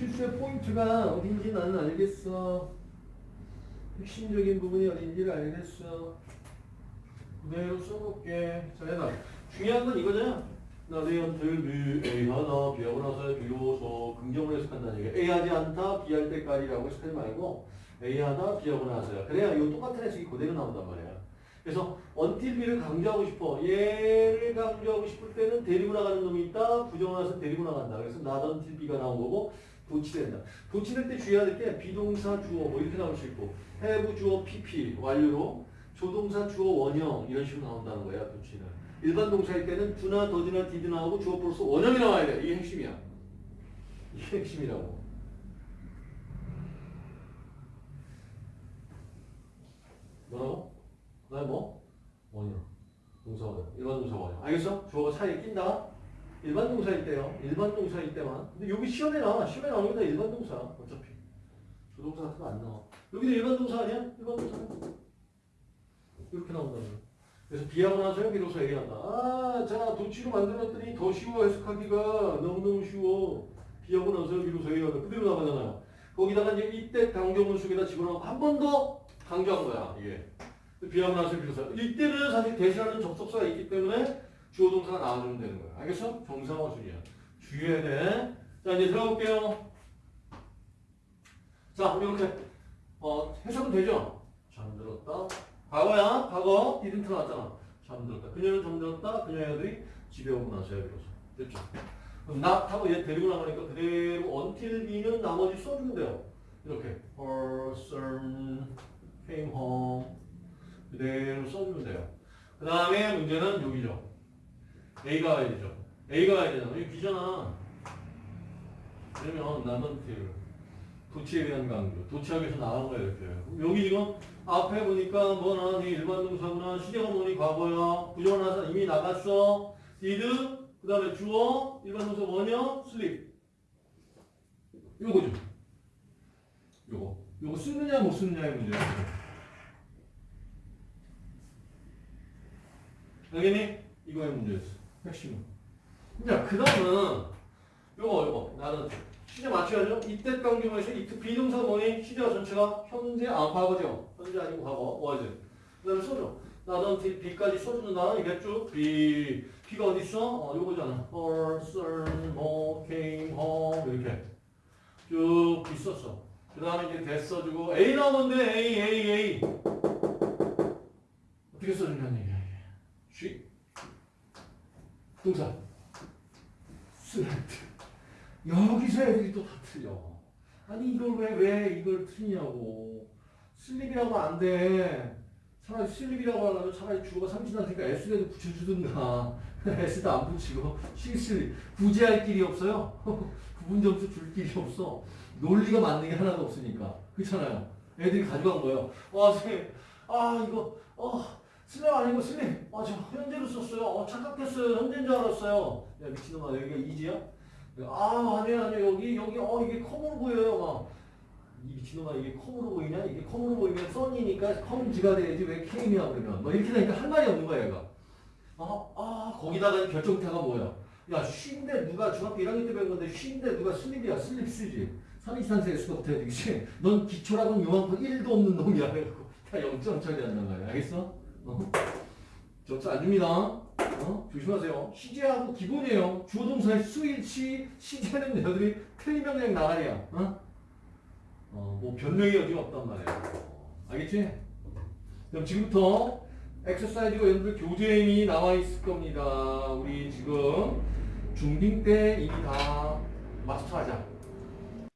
실수의 포인트가 어딘지 나는 알겠어. 핵심적인 부분이 어딘지를 알겠어. 그대로 써볼게. 자, 얘들아. 중요한 건 이거잖아. 나대연들 비 A 하나 B하고 나서 비로소 긍정을 해석한다는 얘기야. A 하지 않다 B 할 때까지라고 해석하지 말고 A 하나 B하고 나서야. 그래야 이 똑같은 해석이 그대로 나온단 말이야. 그래서 until B를 강조하고 싶어. 얘를 강조하고 싶을 때는 데리고 나가는 놈이 있다. 부정을 나서 데리고 나간다. 그래서 not until B가 나온 거고 도치된다. 도치될 때 주의해야 될 게 비동사 주어 뭐 이렇게 나올 수 있고 have 주어 PP 완료로 조동사 주어 원형 이런 식으로 나온다는 거야 도치는. 일반 동사일 때는 do나 does나 did 나오고 주어 플러스 원형이 나와야 돼. 이게 핵심이야. 이게 핵심이라고. 뭐라고? 그다음 뭐? 원형. 동사 원형. 일반 동사 원형. 알겠어? 주어가 사이에 낀다. 일반 동사일 때요. 일반 동사일 때만. 근데 여기 시험에 나와. 시험에 나오는 게 다 일반 동사. 어차피. 조동사 같은 거 안 나와. 여기도 일반 동사 아니야? 일반 동사. 이렇게 나온다는 거야. 그래서 나서 비로소 얘기한다. 아, 자, 도치로 만들었더니 더 쉬워 해석하기가 너무너무 쉬워. 나서 비로소 얘기한다. 그대로 나가잖아요. 거기다가 이제 이때 강조문 속에다 집어넣고 한 번 더 강조한 거야. 비하고 나서 비로소. 이때는 사실 대신하는 접속사가 있기 때문에 주어 동사가 나와주면 되는 거야. 알겠어? 정상화 순이야. 주의해야 돼. 자, 이제 들어가 볼게요. 자, 이렇게 어, 해석은 되죠? 잠들었다. 과거야, 과거. didn't 나왔잖아. 잠들었다. 그녀는 잠들었다. 그녀의 아들이 집에 오고 나서야 비로소. 됐죠? 그럼 not 하고 얘 데리고 나가니까 그대로 until B는 나머지 써주면 돼요. 이렇게. Her son came home. 그대로 써주면 돼요. 그 다음에 문제는 여기죠. A가 와야 되죠. A가 와야 되잖아. 이거 B잖아. 그러면 나는 till. 도치에 대한 강조. 도치하기에서 나온 거야, 이렇게. 여기 지금 앞에 보니까 뭐 나니 일반 동사구나. 시제가 뭐니 과거야. 나서 이미 나갔어. did. 그 다음에 주어. 일반 동사 원형. sleep. 요거죠. 요거. 요거 쓰느냐 못 쓰느냐의 문제야. 알겠니? 이거의 문제였어. 핵심은. 자, 그 다음은 요거, 요거. 나는 시제 맞춰야죠. 이때 강조에서 이때 비동사 뭐니? 시제가 전체가 현재, 아, 과거죠. 현재 아니고 과거, was. 그 다음에 써줘. 나는 B까지 써주는 단어이겠죠? B. B가 어디 있어? 어, 요거잖아. Her son home came home. 이렇게. 쭉 썼어. 그 다음에 이제 대 써주고 A 나오는데 A, A, A. 어떻게 써주냐는 얘기야. 이게. 쉬. 동사. 슬라이트. 여기서 애들이 또 다 틀려. 아니 이걸 왜 왜 이걸 틀리냐고. 슬립이라고 안 돼. 차라리 슬립이라고 하려면 차라리 주어가 삼진하니까 S라도 붙여주든가. S도 안 붙이고 실슬립. 구제할 길이 없어요. 구분 점수 줄 길이 없어. 논리가 맞는 게 하나도 없으니까. 그렇잖아요. 애들이 가져간 거예요. 와 선생님 아 이거 어 슬립 아니고 슬립. 아저 현재로 썼어요. 어 착각했어요. 현재인 줄 알았어요. 야 미친놈아 여기가 이지야? 아 아니야 아니야 여기 여기 어 이게 컴으로 보여요 막 이 미친놈아 이게 컴으로 보이냐 이게 컴으로 보이면 썬이니까 컴지가 돼야지 왜 K이야 그러면 뭐 이렇게 되니까 할 말이 없는 거야 얘가 아, 아 거기다가 결정타가 뭐야 야 쉰데 누가 중학교 1학년 때 배운 건데 쉰데 누가 슬립이야 슬립 쓰지 323세 S부터 해야 되겠지 넌 기초라고는 요만큼 1도 없는 놈이야 그래갖고 다 0점 처리한단 말이야 알겠어? 어? 안 줍니다 어? 조심하세요. 시제하고 기본이에요. 주어 동사의 수일치, 시제는 여들이 틀리면 그냥 나가리야. 어? 어, 뭐 변명이 어디 없단 말이야. 어, 알겠지? 그럼 지금부터 엑서사이즈가 여러분들 교재임이 나와 있을 겁니다. 우리 지금 중딩 때 이미 다 마스터하자.